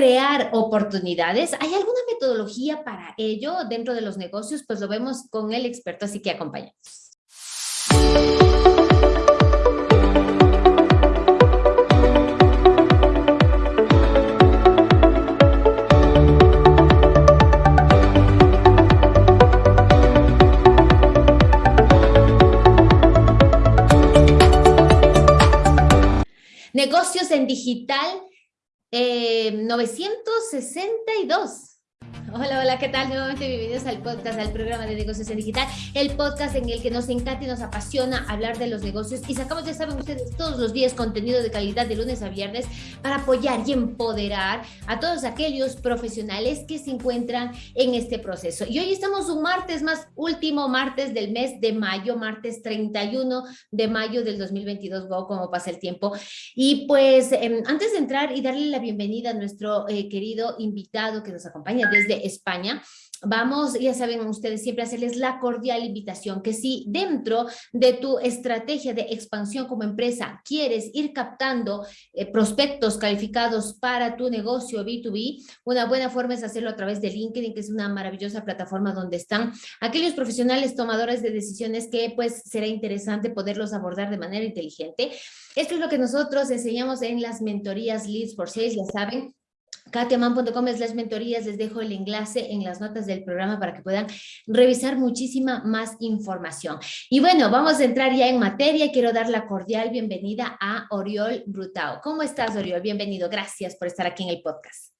crear oportunidades. ¿Hay alguna metodología para ello dentro de los negocios? Pues lo vemos con el experto, así que acompañamos. Negocios en digital eh, 962. Hola, hola, ¿qué tal? Nuevamente bienvenidos al podcast, al programa de negocios en digital, el podcast en el que nos encanta y nos apasiona hablar de los negocios y sacamos, ya saben ustedes, todos los días contenido de calidad de lunes a viernes para apoyar y empoderar a todos aquellos profesionales que se encuentran en este proceso. Y hoy estamos un martes más, último martes del mes de mayo, martes 31 de mayo del 2022, wow, cómo pasa el tiempo. Y pues eh, antes de entrar y darle la bienvenida a nuestro eh, querido invitado que nos acompaña desde España, vamos, ya saben ustedes, siempre hacerles la cordial invitación que si dentro de tu estrategia de expansión como empresa quieres ir captando eh, prospectos calificados para tu negocio B2B, una buena forma es hacerlo a través de LinkedIn, que es una maravillosa plataforma donde están aquellos profesionales tomadores de decisiones que pues será interesante poderlos abordar de manera inteligente. Esto es lo que nosotros enseñamos en las mentorías Leads for Sales, ya saben, katiaman.com es las mentorías, les dejo el enlace en las notas del programa para que puedan revisar muchísima más información. Y bueno, vamos a entrar ya en materia. Quiero dar la cordial bienvenida a Oriol Brutao. ¿Cómo estás, Oriol? Bienvenido. Gracias por estar aquí en el podcast.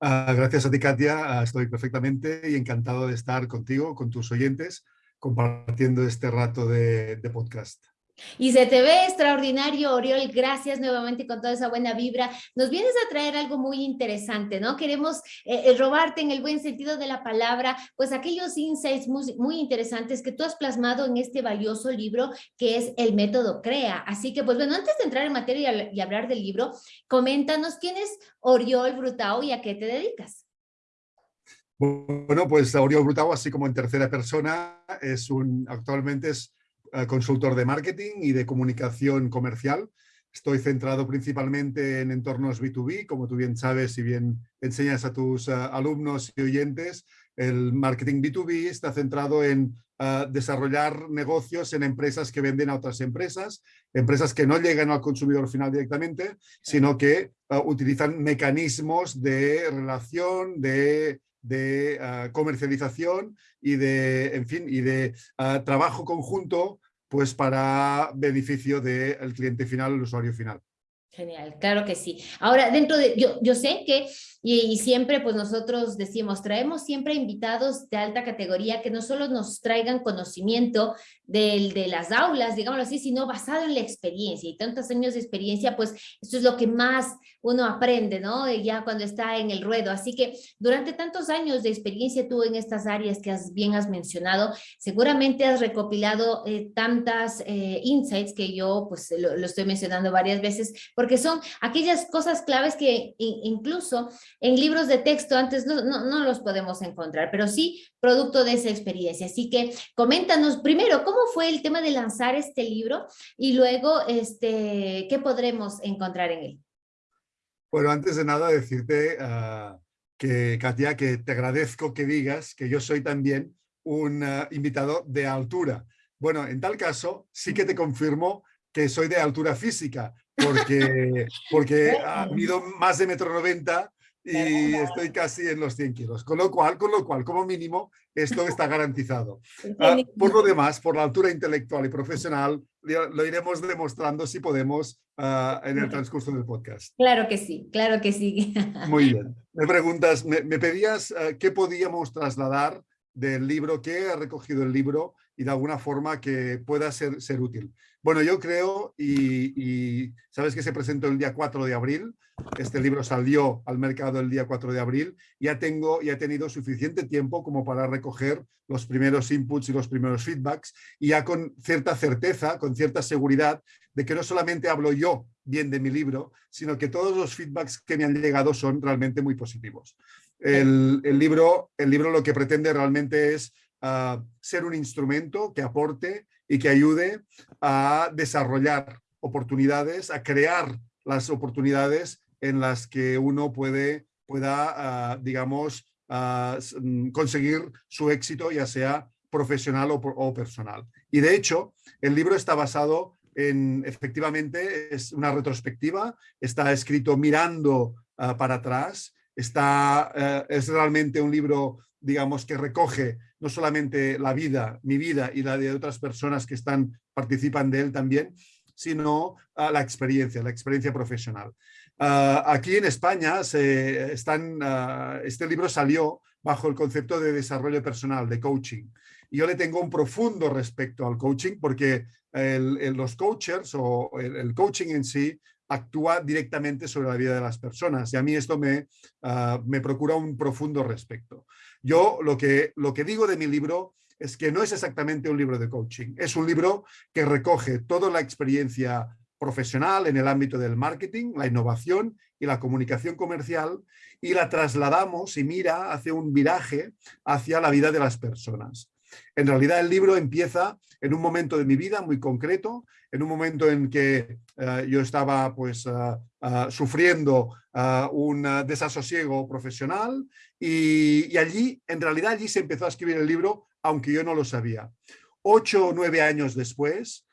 Uh, gracias a ti, Katia. Uh, estoy perfectamente y encantado de estar contigo, con tus oyentes, compartiendo este rato de podcast. Y se te ve extraordinario, Oriol. Gracias nuevamente con toda esa buena vibra. Nos vienes a traer algo muy interesante, ¿no? Queremos eh, eh, robarte en el buen sentido de la palabra, pues aquellos insights muy, muy, interesantes que tú has plasmado en este valioso libro que es El Método CREA. Así que, pues bueno, antes de entrar en materia y hablar del libro, coméntanos quién es Oriol Brutao y a qué te dedicas. Bueno, pues Oriol Brutao, así como en tercera persona, es un, actualmente es consultor de marketing y de comunicación comercial. Estoy centrado principalmente en entornos B2B, como tú bien sabes y bien enseñas a tus uh, alumnos y oyentes. El marketing B2B está centrado en uh, desarrollar negocios en empresas que venden a otras empresas, empresas que no llegan al consumidor final directamente, sino que uh, utilizan mecanismos de relación, de de uh, comercialización y de, en fin, y de uh, trabajo conjunto pues para beneficio del cliente final, el usuario final. Genial, claro que sí. Ahora, dentro de, yo, yo sé que, y, siempre pues nosotros decimos, traemos siempre invitados de alta categoría que no solo nos traigan conocimiento del, de las aulas, digámoslo así, sino basado en la experiencia y tantos años de experiencia, pues esto es lo que más uno aprende, ¿no? Ya cuando está en el ruedo. Así que durante tantos años de experiencia tú en estas áreas que has, bien has mencionado, seguramente has recopilado eh, tantas eh, insights que yo pues lo, lo, estoy mencionando varias veces, porque son aquellas cosas claves que incluso en libros de texto antes no, no, no los podemos encontrar, pero sí producto de esa experiencia. Así que coméntanos primero, ¿cómo fue el tema de lanzar este libro? Y luego, este, ¿qué podremos encontrar en él? Bueno, antes de nada decirte uh, que, Katia, que te agradezco que digas que yo soy también un uh, invitado de altura. Bueno, en tal caso, sí que te confirmo que soy de altura física, porque, porque mido más de metro noventa y estoy casi en los 100 kilos. Con lo cual, con lo cual como mínimo, esto está garantizado. Uh, por lo demás, por la altura intelectual y profesional, lo iremos demostrando si podemos uh, en el transcurso del podcast. Claro que sí, claro que sí. Muy bien. Me preguntas, me, me pedías uh, qué podíamos trasladar del libro, qué ha recogido el libro y de alguna forma que pueda ser, ser útil. Bueno, yo creo, y, y, sabes que se presentó el día 4 de abril, este libro salió al mercado el día 4 de abril, ya tengo, ya he tenido suficiente tiempo como para recoger los primeros inputs y los primeros feedbacks, y ya con cierta certeza, con cierta seguridad, de que no solamente hablo yo bien de mi libro, sino que todos los feedbacks que me han llegado son realmente muy positivos. El, el libro, el libro lo que pretende realmente es uh, ser un instrumento que aporte y que ayude a desarrollar oportunidades, a crear las oportunidades en las que uno puede, pueda, digamos, mm, conseguir su éxito, ya sea profesional o, personal. Y de hecho, el libro está basado en, efectivamente, es una retrospectiva, está escrito mirando ah, para atrás, está, eh, es realmente un libro, digamos, que recoge no solamente la vida, mi vida y la de otras personas que están, participan de él también, sino ah, la experiencia, la experiencia profesional. Ah, aquí en España están, este libro salió bajo el concepto de desarrollo personal, de coaching. Yo le tengo un profundo respeto al coaching porque los coaches o el, coaching en sí actúa directamente sobre la vida de las personas y a mí esto me, ah, me procura un profundo respeto. Yo lo que, lo que digo de mi libro es que no es exactamente un libro de coaching, es un libro que recoge toda la experiencia profesional en el ámbito del marketing, la innovación y la comunicación comercial y la trasladamos y mira hacia un viraje hacia la vida de las personas. En realidad el libro empieza en un momento de mi vida muy concreto, en un momento en que eh, yo estaba pues eh, eh, sufriendo un desasosiego profesional y, allí, en realidad allí se empezó a escribir el libro, aunque yo no lo sabía. Ocho o nueve años después,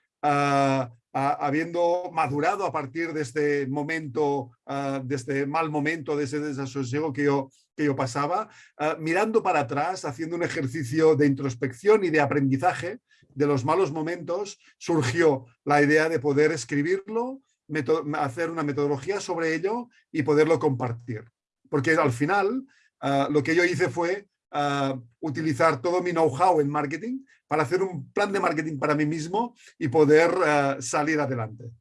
habiendo madurado a partir de este momento, de este mal momento, de ese desasosiego que yo que yo pasaba, ah, mirando para atrás, haciendo un ejercicio de introspección y de aprendizaje de los malos momentos, surgió la idea de poder escribirlo, hacer una metodología sobre ello y poderlo compartir. Porque al final ah, lo que yo hice fue ah, utilizar todo mi know-how en marketing para hacer un plan de marketing para mí mismo y poder salir adelante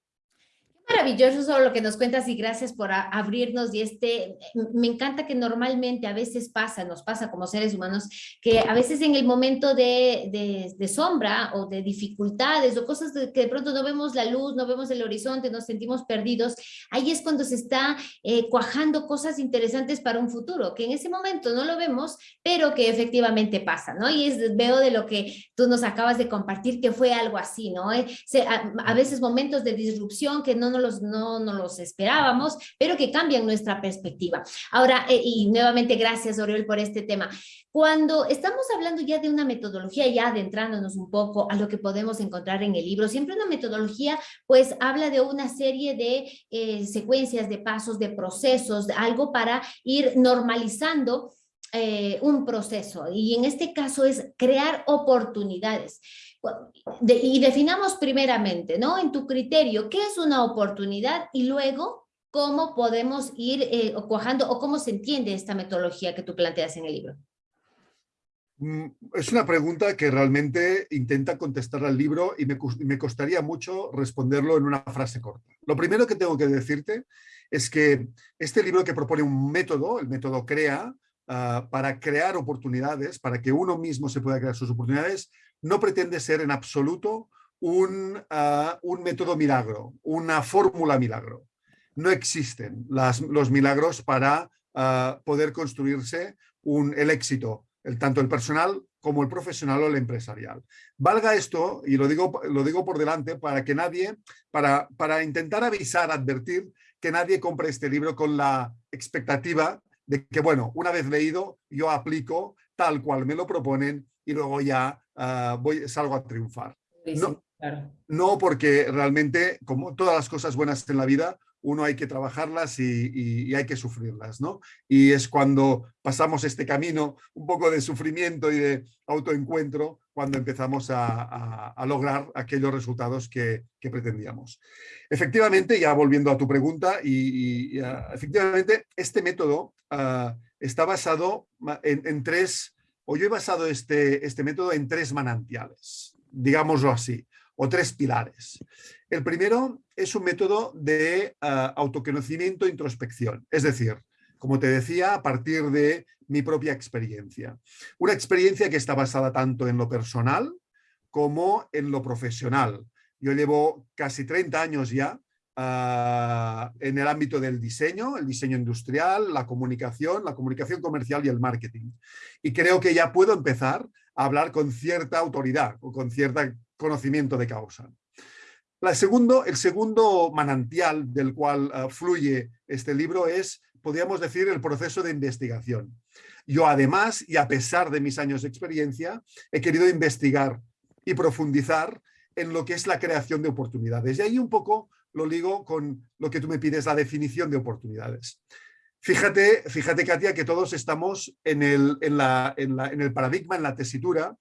maravilloso lo que nos cuentas y gracias por abrirnos y este, me encanta que normalmente a veces pasa, nos pasa como seres humanos, que a veces en el momento de, de, sombra o de dificultades o cosas que de pronto no vemos la luz, no vemos el horizonte, nos sentimos perdidos, ahí es cuando se está eh, cuajando cosas interesantes para un futuro, que en ese momento no lo vemos, pero que efectivamente pasa, ¿no? Y es, veo de lo que tú nos acabas de compartir que fue algo así, ¿no? Eh, a, a, veces momentos de disrupción que no nos los, no nos los esperábamos, pero que cambian nuestra perspectiva. Ahora, eh, y nuevamente gracias Oriol por este tema. Cuando estamos hablando ya de una metodología, ya adentrándonos un poco a lo que podemos encontrar en el libro, siempre una metodología pues habla de una serie de eh, secuencias, de pasos, de procesos, algo para ir normalizando eh, un proceso y en este caso es crear oportunidades. Y definamos primeramente, ¿no? En tu criterio, ¿qué es una oportunidad? Y luego, ¿cómo podemos ir eh, cuajando o cómo se entiende esta metodología que tú planteas en el libro? Mm, es una pregunta que realmente intenta contestar al libro y me, me costaría mucho responderlo en una frase corta. Lo primero que tengo que decirte es que este libro que propone un método, el método CREA, Ah, para crear oportunidades, para que uno mismo se pueda crear sus oportunidades, no pretende ser en absoluto un, ah, un método milagro, una fórmula milagro. No existen los milagros para ah, poder construirse un, el éxito, el, tanto el personal como el profesional o el empresarial. Valga esto, y lo digo, lo digo por delante, para que nadie, para, para intentar avisar, advertir que nadie compre este libro con la expectativa de que, bueno, una vez leído, yo aplico tal cual me lo proponen y luego ya ah, voy, salgo a triunfar. no, no porque realmente, como todas las cosas buenas en la vida, uno hay que trabajarlas y, hay que sufrirlas, ¿no? Y es cuando pasamos este camino un poco de sufrimiento y de autoencuentro cuando empezamos a, lograr aquellos resultados que, pretendíamos. Efectivamente, ya volviendo a tu pregunta, y, ah, efectivamente este método ah, está basado en, tres, o yo he basado este, este método en tres manantiales, digámoslo así, o tres pilares. El primero es un método de ah, autoconocimiento e introspección, es decir, como te decía, a partir de mi propia experiencia. Una experiencia que está basada tanto en lo personal como en lo profesional. Yo llevo casi 30 años ya ah, en el ámbito del diseño, el diseño industrial, la comunicación, la comunicación comercial y el marketing. Y creo que ya puedo empezar a hablar con cierta autoridad o con cierto conocimiento de causa. La segundo, el segundo manantial del cual uh, fluye este libro es, podríamos decir, el proceso de investigación. Yo además, y a pesar de mis años de experiencia, he querido investigar y profundizar en lo que es la creación de oportunidades. Y ahí un poco lo ligo con lo que tú me pides, la definición de oportunidades. Fíjate, fíjate Katia, que todos estamos en el, en la, en la, en el paradigma, en la tesitura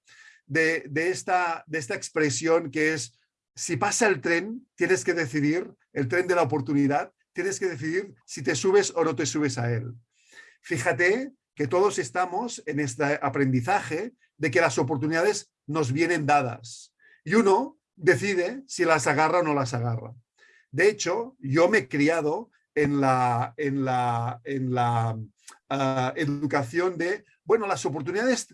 de, de, esta, de esta expresión que es si pasa el tren, tienes que decidir, el tren de la oportunidad, tienes que decidir si te subes o no te subes a él. Fíjate que todos estamos en este aprendizaje de que las oportunidades nos vienen dadas y uno decide si las agarra o no las agarra. De hecho, yo me he criado en la, en la, en la uh, educación de, bueno, las oportunidades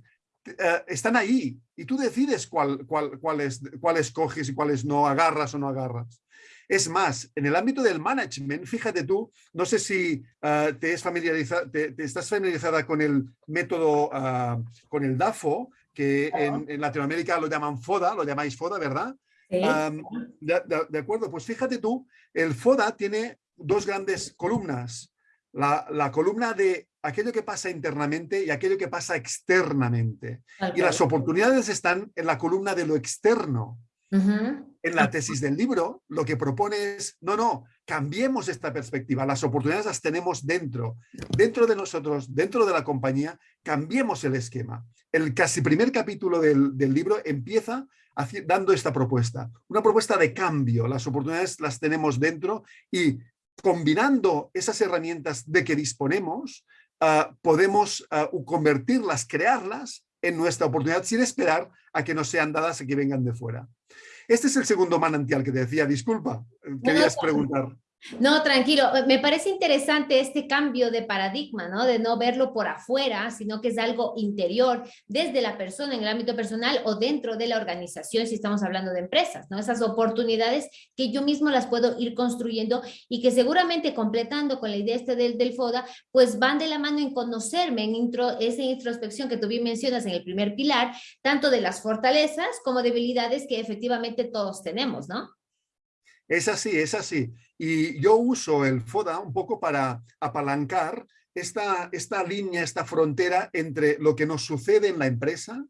uh, están ahí y tú decides cuál, cuál, cuáles, cuáles coges y cuáles no agarras o no agarras. Es más, en el ámbito del management, fíjate tú, no sé si uh, te, es familiarizada, te, te, estás familiarizada con el método, con el DAFO, que en, en, Latinoamérica lo llaman FODA, lo llamáis FODA, ¿verdad? Sí. Um, de, de, de, acuerdo, pues fíjate tú, el FODA tiene dos grandes columnas. La, la, columna de aquello que pasa internamente y aquello que pasa externamente. Okay. Y las oportunidades están en la columna de lo externo. Uh -huh. En la tesis del libro, lo que propone es, no, no, cambiemos esta perspectiva. Las oportunidades las tenemos dentro, dentro de nosotros, dentro de la compañía, cambiemos el esquema. El casi primer capítulo del, del libro empieza dando esta propuesta, una propuesta de cambio. Las oportunidades las tenemos dentro y combinando esas herramientas de que disponemos, uh, podemos uh, convertirlas, crearlas en nuestra oportunidad sin esperar a que nos sean dadas y que vengan de fuera. Este es el segundo manantial que te decía. Disculpa, querías preguntar. No, tranquilo. Me parece interesante este cambio de paradigma, ¿no? De no verlo por afuera, sino que es algo interior, desde la persona en el ámbito personal o dentro de la organización, si estamos hablando de empresas, ¿no? Esas oportunidades que yo mismo las puedo ir construyendo y que seguramente completando con la idea este del, del FODA, pues van de la mano en conocerme, en intro, esa introspección que tú bien mencionas en el primer pilar, tanto de las fortalezas como debilidades que efectivamente todos tenemos, ¿no? Es así, es así. Y yo uso el FODA un poco para apalancar esta, esta línea, esta frontera entre lo que nos sucede en la empresa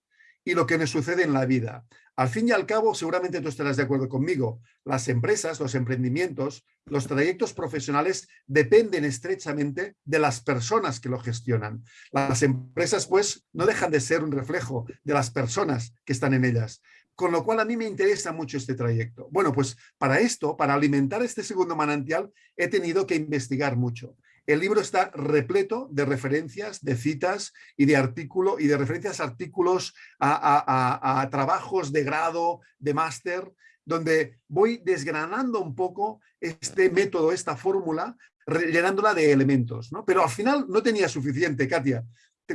y lo que nos sucede en la vida. Al fin y al cabo, seguramente tú estarás de acuerdo conmigo, las empresas, los emprendimientos, los trayectos profesionales dependen estrechamente de las personas que lo gestionan. Las empresas, pues, no dejan de ser un reflejo de las personas que están en ellas con lo cual a mí me interesa mucho este trayecto. Bueno, pues para esto, para alimentar este segundo manantial, he tenido que investigar mucho. El libro está repleto de referencias, de citas y de artículo y de referencias a artículos, a, a, a, a trabajos de grado, de máster, donde voy desgranando un poco este método, esta fórmula, llenándola de elementos. ¿no? Pero al final no tenía suficiente, Katia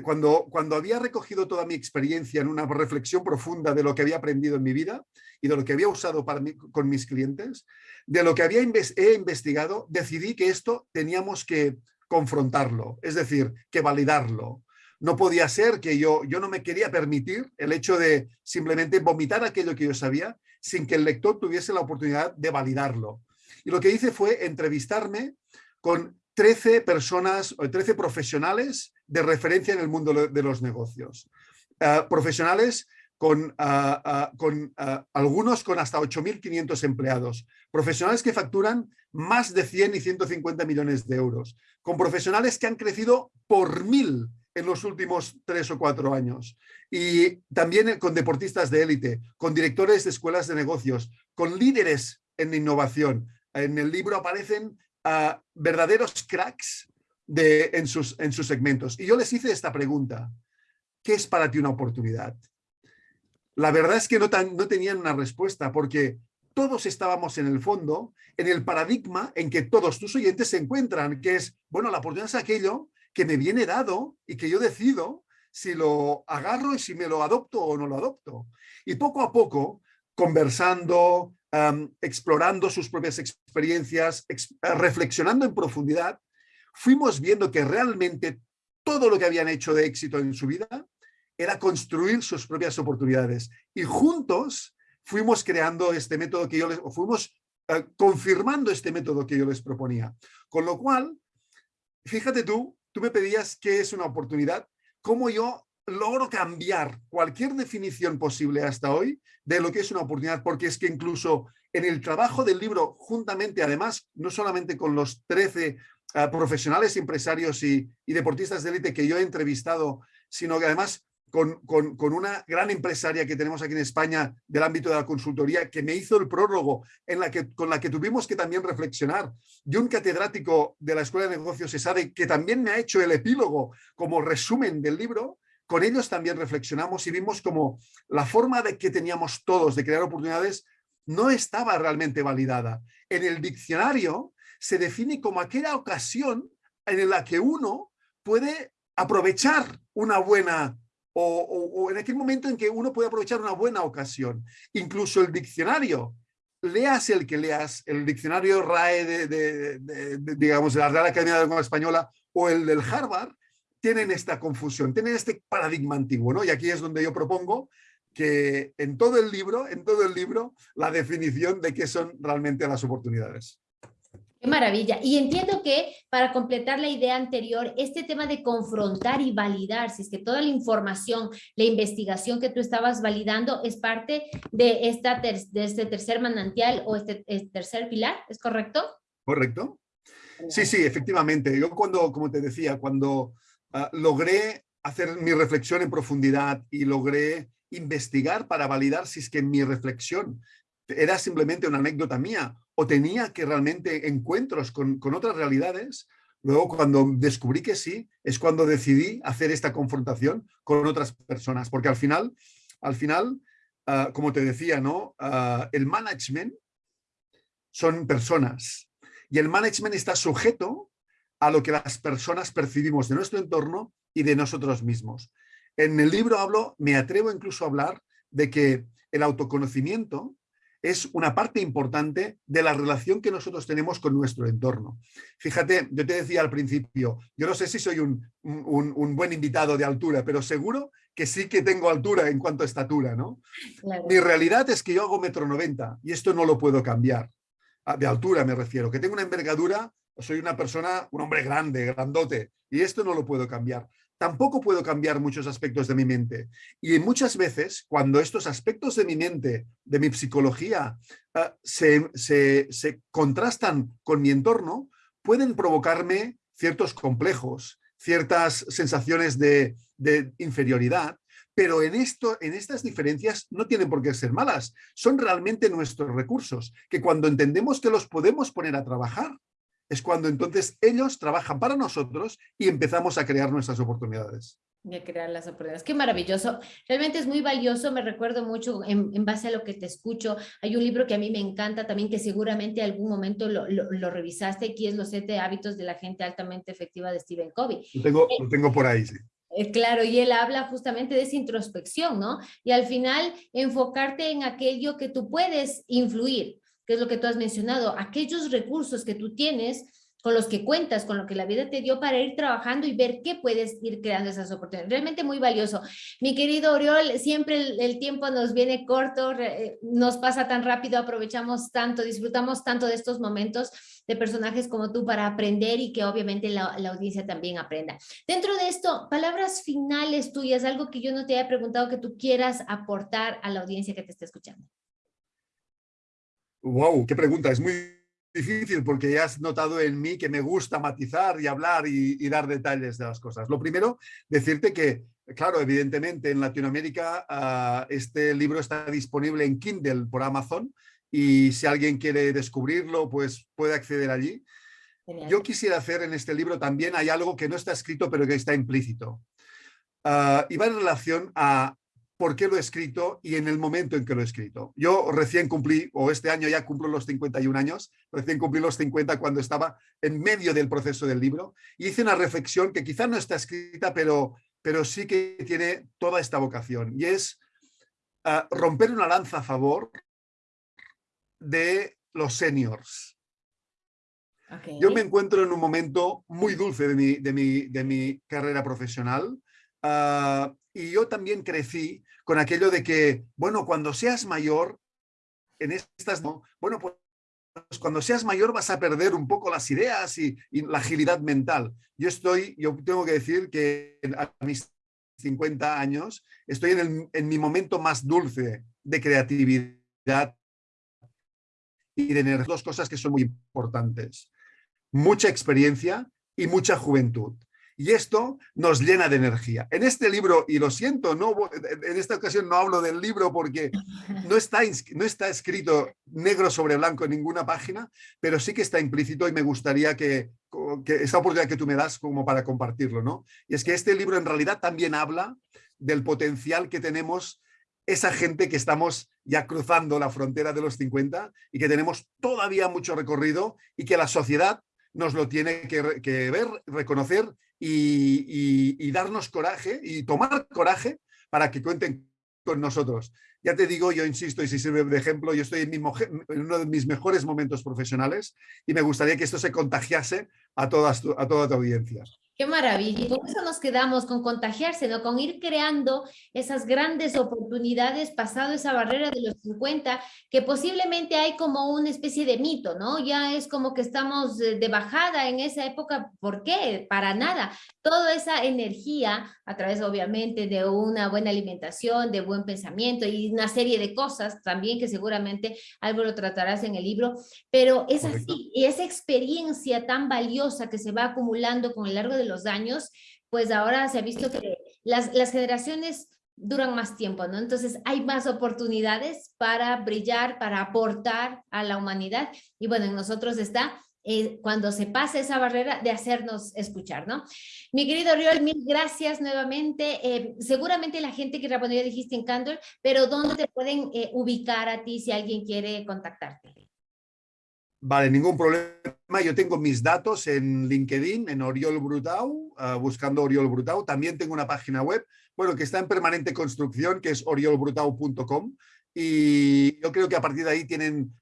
cuando, cuando había recogido toda mi experiencia en una reflexión profunda de lo que había aprendido en mi vida y de lo que había usado para con mis clientes, de lo que había he investigado, decidí que esto teníamos que confrontarlo, es decir, que validarlo. No podía ser que yo, yo no me quería permitir el hecho de simplemente vomitar aquello que yo sabía sin que el lector tuviese la oportunidad de validarlo. Y lo que hice fue entrevistarme con 13 personas, 13 profesionales de referencia en el mundo de los negocios. Uh, profesionales con, uh, uh, con algunos con hasta 8.500 empleados, profesionales que facturan más de 100 y 150 millones de euros, con profesionales que han crecido por mil en los últimos tres o cuatro años. Y también con deportistas de élite, con directores de escuelas de negocios, con líderes en innovación. En el libro aparecen verdaderos cracks de, en, sus, en sus segmentos. Y yo les hice esta pregunta, ¿qué es para ti una oportunidad? La verdad es que no, tan, no tenían una respuesta porque todos estábamos en el fondo, en el paradigma en que todos tus oyentes se encuentran, que es, bueno, la oportunidad es aquello que me viene dado y que yo decido si lo agarro y si me lo adopto o no lo adopto. Y poco a poco, conversando, explorando sus propias experiencias, ex eh, reflexionando en profundidad, fuimos viendo que realmente todo lo que habían hecho de éxito en su vida era construir sus propias oportunidades. Y juntos fuimos creando este método que yo les, fuimos eh, confirmando este método que yo les proponía. Con lo cual, fíjate tú, tú me pedías qué es una oportunidad, cómo yo logro cambiar cualquier definición posible hasta hoy de lo que es una oportunidad, porque es que incluso en el trabajo del libro, juntamente además, no solamente con los 13 eh, profesionales, empresarios y, deportistas de élite que yo he entrevistado, sino que además con, con, una gran empresaria que tenemos aquí en España del ámbito de la consultoría que me hizo el prólogo en la que, con la que tuvimos que también reflexionar. Y un catedrático de la Escuela de Negocios ESADE que también me ha hecho el epílogo como resumen del libro, con ellos también reflexionamos y vimos como la forma de que teníamos todos de crear oportunidades no estaba realmente validada. En el diccionario se define como aquella ocasión en la que uno puede aprovechar una buena o, en aquel momento en que uno puede aprovechar una buena ocasión. Incluso el diccionario, leas el que leas, el diccionario RAE de, digamos, de la Real Academia de la Lengua Española o el del Harvard, tienen esta confusión, tienen este paradigma antiguo, ¿no? Y aquí es donde yo propongo que en todo el libro, en todo el libro, la definición de qué son realmente las oportunidades. Qué maravilla. Y entiendo que para completar la idea anterior, este tema de confrontar y validar, si es que toda la información, la investigación que tú estabas validando es parte de, esta de este tercer manantial o este, este, tercer pilar, ¿es correcto? Correcto. Sí, sí, efectivamente. Yo cuando, como te decía, cuando ah, logré hacer mi reflexión en profundidad y logré investigar para validar si es que mi reflexión era simplemente una anécdota mía o tenía que realmente encuentros con, otras realidades, luego cuando descubrí que sí, es cuando decidí hacer esta confrontación con otras personas, porque al final, al final, ah, como te decía, ¿no? Ah, el management son personas y el management está sujeto a lo que las personas percibimos de nuestro entorno y de nosotros mismos. En el libro hablo, me atrevo incluso a hablar de que el autoconocimiento es una parte importante de la relación que nosotros tenemos con nuestro entorno. Fíjate, yo te decía al principio, yo no sé si soy un, buen invitado de altura, pero seguro que sí que tengo altura en cuanto a estatura, ¿no? Mi realidad es que yo hago metro noventa y esto no lo puedo cambiar. Ah, de altura me refiero, que tengo una envergadura, soy una persona, un hombre grande, grandote, y esto no lo puedo cambiar tampoco puedo cambiar muchos aspectos de mi mente. Y muchas veces, cuando estos aspectos de mi mente, de mi psicología, ah, se, contrastan con mi entorno, pueden provocarme ciertos complejos, ciertas sensaciones de, de inferioridad, pero en, esto, en estas diferencias no tienen por qué ser malas, son realmente nuestros recursos, que cuando entendemos que los podemos poner a trabajar, es cuando entonces ellos trabajan para nosotros y empezamos a crear nuestras oportunidades. Y a crear las oportunidades. Qué maravilloso. Realmente es muy valioso. Me recuerdo mucho en, base a lo que te escucho. Hay un libro que a mí me encanta también, que seguramente algún momento lo, lo, revisaste, que es Los siete hábitos de la gente altamente efectiva de Stephen Covey. Lo tengo, lo tengo por ahí, sí. Eh, claro, y él habla justamente de esa introspección, ¿no? Y al final enfocarte en aquello que tú puedes influir que es lo que tú has mencionado, aquellos recursos que tú tienes con los que cuentas, con lo que la vida te dio para ir trabajando y ver qué puedes ir creando esas oportunidades. Realmente muy valioso. Mi querido Oriol, siempre el, tiempo nos viene corto, eh, nos pasa tan rápido, aprovechamos tanto, disfrutamos tanto de estos momentos de personajes como tú para aprender y que obviamente la, la, audiencia también aprenda. Dentro de esto, palabras finales tuyas, algo que yo no te haya preguntado que tú quieras aportar a la audiencia que te está escuchando. Wow, qué pregunta. Es muy difícil porque ya has notado en mí que me gusta matizar y hablar y, dar detalles de las cosas. Lo primero, decirte que, claro, evidentemente en Latinoamérica ah, este libro está disponible en Kindle por Amazon y si alguien quiere descubrirlo, pues puede acceder allí. Yo quisiera hacer en este libro también, hay algo que no está escrito pero que está implícito. Uh, y va en relación a por qué lo he escrito y en el momento en que lo he escrito. Yo recién cumplí, o este año ya cumplo los 51 años, recién cumplí los 50 cuando estaba en medio del proceso del libro, y hice una reflexión que quizá no está escrita, pero, pero sí que tiene toda esta vocación, y es ah, romper una lanza a favor de los seniors. Yo me encuentro en un momento muy dulce de mi, de mi, de mi carrera profesional, Ah, y yo también crecí con aquello de que, bueno, cuando seas mayor, en estas, bueno, pues cuando seas mayor vas a perder un poco las ideas y, la agilidad mental. Yo estoy, yo tengo que decir que a mis 50 años estoy en, en mi momento más dulce de creatividad y de energía. Dos cosas que son muy importantes. Mucha experiencia y mucha juventud. Y esto nos llena de energía. En este libro, y lo siento, no, en esta ocasión no hablo del libro porque no está, no está escrito negro sobre blanco en ninguna página, pero sí que está implícito y me gustaría que, que esa oportunidad que tú me das como para compartirlo. ¿no? Y es que este libro en realidad también habla del potencial que tenemos esa gente que estamos ya cruzando la frontera de los 50 y que tenemos todavía mucho recorrido y que la sociedad nos lo tiene que, ver, reconocer y, darnos coraje y tomar coraje para que cuenten con nosotros. Ya te digo, yo insisto, y si sirve de ejemplo, yo estoy en, en, uno de mis mejores momentos profesionales y me gustaría que esto se contagiase a, todas a toda tu audiencia. Qué maravilla. Y con eso nos quedamos, con contagiarse, ¿no? Con ir creando esas grandes oportunidades pasado esa barrera de los 50, que posiblemente hay como una especie de mito, ¿no? Ya es como que estamos de bajada en esa época. ¿Por qué? Para nada. Toda esa energía, a través obviamente de una buena alimentación, de buen pensamiento y una serie de cosas también que seguramente algo lo tratarás en el libro, pero es así, y esa experiencia tan valiosa que se va acumulando con el largo de los años, pues ahora se ha visto que las, las generaciones duran más tiempo, ¿no? Entonces hay más oportunidades para brillar, para aportar a la humanidad y bueno, en nosotros está eh, cuando se pase esa barrera de hacernos escuchar, ¿no? Mi querido Riol, mil gracias nuevamente. Eh, seguramente la gente que respondió dijiste en Candor, pero ¿dónde te pueden eh, ubicar a ti si alguien quiere contactarte? Vale, ningún problema. Yo tengo mis datos en LinkedIn, en Oriol Brutau, ah, buscando Oriol Brutau. También tengo una página web, bueno, que está en permanente construcción, que es oriolbrutau.com. Y yo creo que a partir de ahí tienen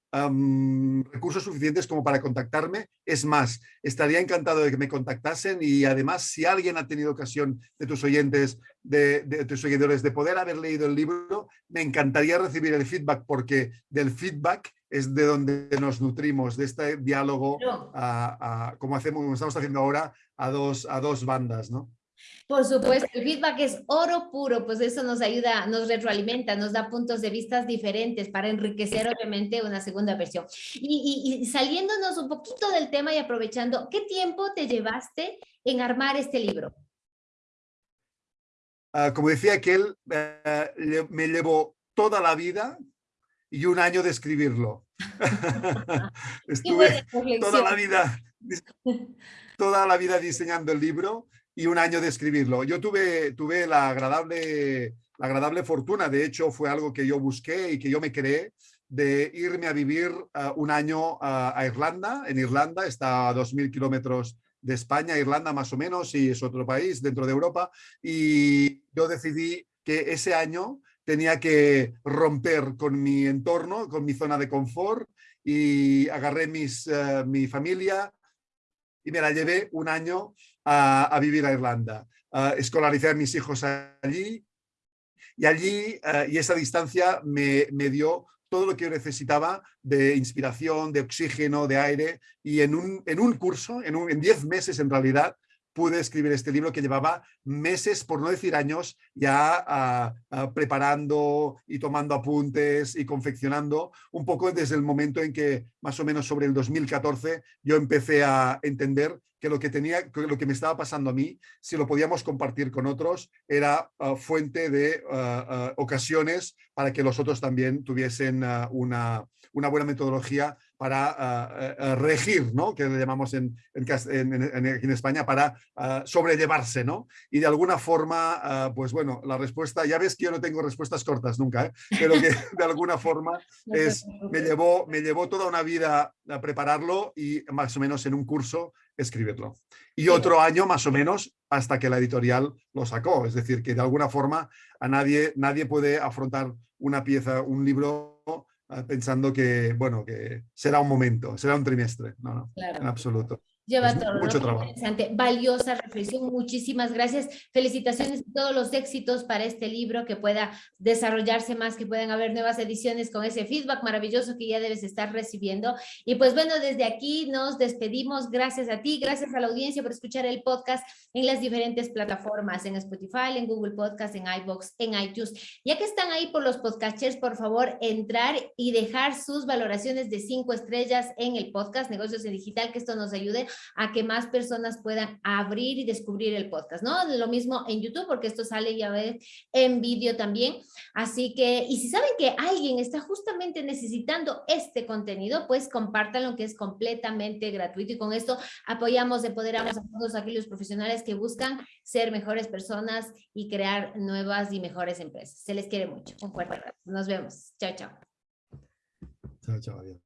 recursos suficientes como para contactarme. Es más, estaría encantado de que me contactasen y además si alguien ha tenido ocasión de tus oyentes, de, de, tus seguidores, de poder haber leído el libro, me encantaría recibir el feedback porque del feedback es de donde nos nutrimos, de este diálogo, como, hacemos, como estamos haciendo ahora, a dos, a dos bandas, ¿no? Por supuesto, el feedback es oro puro, pues eso nos ayuda, nos retroalimenta, nos da puntos de vista diferentes para enriquecer obviamente una segunda versión. Y, saliéndonos un poquito del tema y aprovechando, ¿qué tiempo te llevaste en armar este libro? Ah, como decía aquel, eh, me llevó toda la vida y un año de escribirlo. Estuve toda la vida toda la vida diseñando el libro y un año de escribirlo. Yo tuve, tuve la, agradable, la agradable fortuna, de hecho fue algo que yo busqué y que yo me creé, de irme a vivir uh, un año uh, a Irlanda. En Irlanda está a 2.000 kilómetros de España, Irlanda más o menos, y es otro país dentro de Europa. Y yo decidí que ese año tenía que romper con mi entorno, con mi zona de confort y agarré mis, uh, mi familia y me la llevé un año a, vivir a Irlanda. Uh, escolaricé a mis hijos allí y allí uh, y esa distancia me, me, dio todo lo que yo necesitaba de inspiración, de oxígeno, de aire y en un, en un curso, en, un, en diez meses en realidad, pude escribir este libro que llevaba meses, por no decir años, ya ah, preparando y tomando apuntes y confeccionando, un poco desde el momento en que más o menos sobre el 2014 yo empecé a entender que lo que tenía, lo que me estaba pasando a mí, si lo podíamos compartir con otros, era ah, fuente de ah, ocasiones para que los otros también tuviesen una buena metodología para ah, eh, eh, regir, ¿no? que le llamamos en, en, España, para ah, sobrellevarse. ¿no? Y de alguna forma, ah, pues bueno, la respuesta, ya ves que yo no tengo respuestas cortas nunca, ¿eh? pero que de alguna forma es, me, llevó, me llevó toda una vida a prepararlo y más o menos en un curso escribirlo. Y otro año más o menos hasta que la editorial lo sacó. Es decir, que de alguna forma a nadie, nadie puede afrontar una pieza, un libro pensando que, bueno, que será un momento, será un trimestre. No, no, en absoluto. Lleva todo, mucho trabajo. Interesante, valiosa reflexión. Muchísimas gracias. Felicitaciones y todos los éxitos para este libro, que pueda desarrollarse más, que puedan haber nuevas ediciones con ese feedback maravilloso que ya debes estar recibiendo. Y pues bueno, desde aquí nos despedimos. Gracias a ti, gracias a la audiencia por escuchar el podcast en las diferentes plataformas, en Spotify, en Google Podcast, en iBox, en iTunes. Ya que están ahí por los podcasters, por favor, entrar y dejar sus valoraciones de cinco estrellas en el podcast Negocios en Digital, que esto nos ayude a que más personas puedan abrir y descubrir el podcast, ¿no? Lo mismo en YouTube, porque esto sale ya ves en vídeo también. Así que, y si saben que alguien está justamente necesitando este contenido, pues compártanlo, que es completamente gratuito. Y con esto apoyamos, empoderamos a todos aquellos profesionales que buscan ser mejores personas y crear nuevas y mejores empresas. Se les quiere mucho. Un. Nos vemos. Chao, chao. Chao, chao. Adiós.